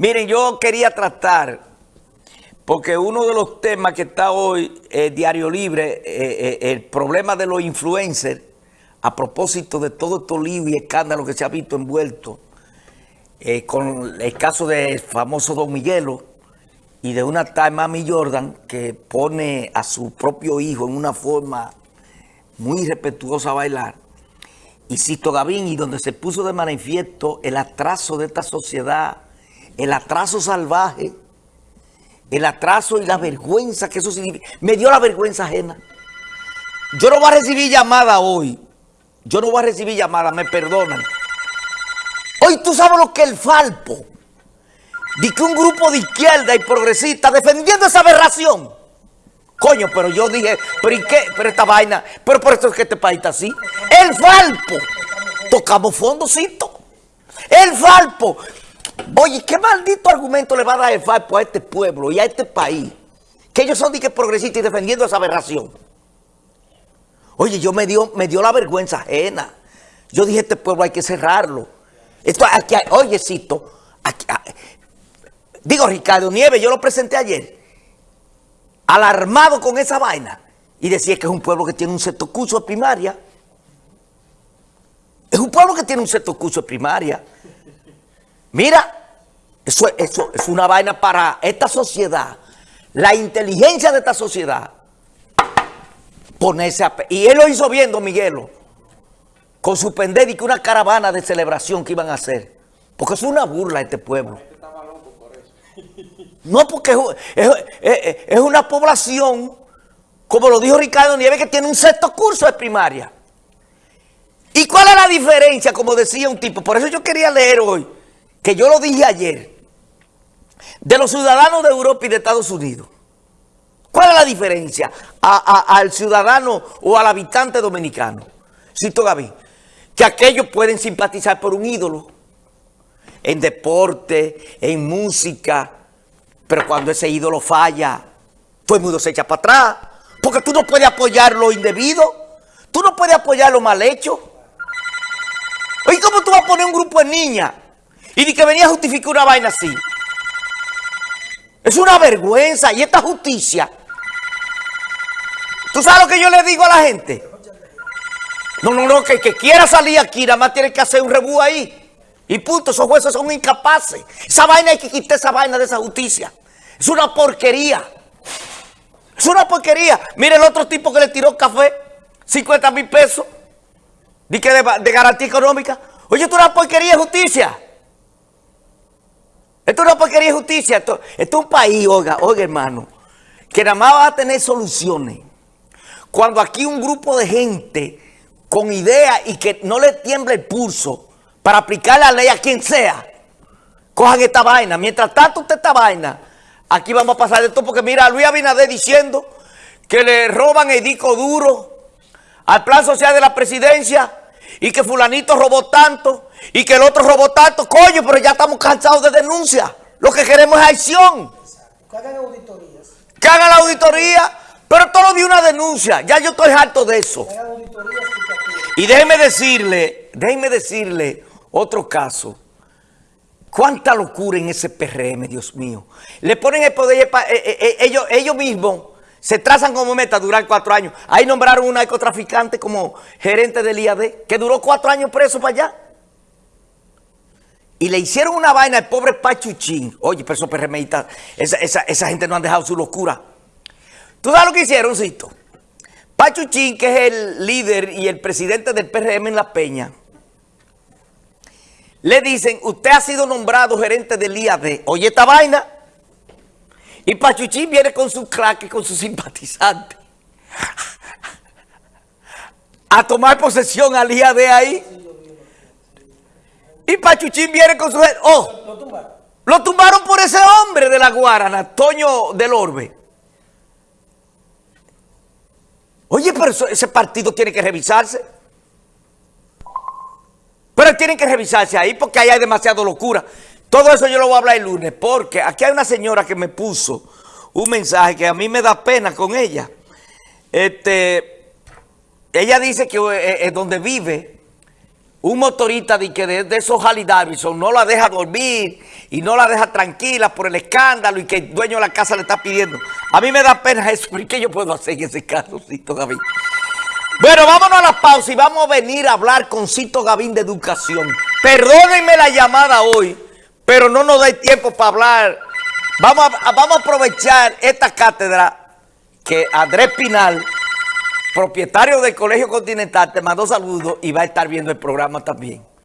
Miren, yo quería tratar, porque uno de los temas que está hoy, en Diario Libre, eh, eh, el problema de los influencers, a propósito de todo estos lío y escándalo que se ha visto envuelto, eh, con el caso del famoso Don Miguelo y de una tal Mami Jordan que pone a su propio hijo en una forma muy respetuosa a bailar, y Sisto Gavín, y donde se puso de manifiesto el atraso de esta sociedad, el atraso salvaje, el atraso y la vergüenza que eso significa. Me dio la vergüenza ajena. Yo no voy a recibir llamada hoy. Yo no voy a recibir llamada, me perdonan. Hoy tú sabes lo que el Falpo. Di que un grupo de izquierda y progresista defendiendo esa aberración. Coño, pero yo dije, ¿pero y qué? Pero esta vaina, pero por eso es que este país está así. El Falpo. Tocamos fondocito. El Falpo. Oye, ¿qué maldito argumento le va a dar el Falpo a este pueblo y a este país? Que ellos son de que progresistas y defendiendo esa aberración. Oye, yo me dio, me dio la vergüenza ajena. Yo dije, este pueblo hay que cerrarlo. Esto aquí, oye, Cito, ah, digo Ricardo Nieves, yo lo presenté ayer alarmado con esa vaina y decía que es un pueblo que tiene un sexto curso de primaria. Es un pueblo que tiene un sexto curso de primaria. Mira, eso, eso es una vaina para esta sociedad. La inteligencia de esta sociedad. Ponerse a... Y él lo hizo viendo, Miguelo, con su pendejo y que una caravana de celebración que iban a hacer. Porque es una burla este pueblo. No, porque es, una población, como lo dijo Ricardo Nieves, que tiene un sexto curso de primaria. ¿Y cuál es la diferencia? Como decía un tipo, por eso yo quería leer hoy, que yo lo dije ayer, de los ciudadanos de Europa y de Estados Unidos. ¿Cuál es la diferencia al ciudadano o al habitante dominicano? Cito Gaby, que aquellos pueden simpatizar por un ídolo en deporte, en música, pero cuando ese ídolo falla, todo el mundo se echa para atrás. Porque tú no puedes apoyar lo indebido. Tú no puedes apoyar lo mal hecho. Oye, ¿cómo tú vas a poner un grupo de niñas? Y de que venía a justificar una vaina así. Es una vergüenza. Y esta justicia. ¿Tú sabes lo que yo le digo a la gente? No, no, no, que el que quiera salir aquí nada más tiene que hacer un rebú ahí. Y punto, esos jueces son incapaces. Esa vaina hay que quitar esa vaina de esa justicia. Es una porquería. Es una porquería. Mire el otro tipo que le tiró café, 50 mil pesos, de, de, garantía económica. Oye, es una porquería de justicia. Esto es una porquería de justicia. Esto, esto es un país, oiga, oiga hermano, que nada más va a tener soluciones. Cuando aquí un grupo de gente con ideas y que no le tiembla el pulso para aplicar la ley a quien sea, cojan esta vaina. Mientras tanto usted esta vaina Aquí vamos a pasar de todo porque mira, Luis Abinader diciendo que le roban el disco duro al plan social de la presidencia y que fulanito robó tanto y que el otro robó tanto. Coño, pero ya estamos cansados de denuncias. Lo que queremos es acción. Que hagan auditorías. Que hagan la auditoría, pero todo de una denuncia. Ya yo estoy harto de eso. Y déjeme decirle, déjeme decirle otro caso. Cuánta locura en ese PRM, Dios mío. Le ponen el poder, eh, eh, eh, ellos, ellos mismos se trazan como meta durar cuatro años. Ahí nombraron un narcotraficante como gerente del IAD, que duró cuatro años preso para allá. Y le hicieron una vaina al pobre Pachuchín. Oye, pero esos PRMistas, esa, esa, esa, gente no han dejado su locura. ¿Tú sabes lo que hicieron, Cito? Pachuchín, que es el líder y el presidente del PRM en La Peña, le dicen, usted ha sido nombrado gerente del IAD. Oye esta vaina. Y Pachuchín viene con su crack y con su simpatizante. A tomar posesión al IAD ahí. Y Pachuchín viene con su... Oh, lo tumbaron. Por ese hombre de la Guarana, Toño del Orbe. Oye, pero ese partido tiene que revisarse. Pero tienen que revisarse ahí porque ahí hay demasiada locura. Todo eso yo lo voy a hablar el lunes porque aquí hay una señora que me puso un mensaje que a mí me da pena con ella. Este, ella dice que es eh, eh, donde vive un motorista de, que de, esos Harley Davidson no la deja dormir y no la deja tranquila por el escándalo y que el dueño de la casa le está pidiendo. A mí me da pena eso, ¿y qué yo puedo hacer en ese caso, Cito Gavín? Bueno, vámonos a la pausa y vamos a venir a hablar con Cito Gavín de educación. Perdónenme la llamada hoy, pero no nos da tiempo para hablar. Vamos a, vamos aprovechar esta cátedra que Andrés Pinal propietario del Colegio Continental, te mando saludos y va a estar viendo el programa también.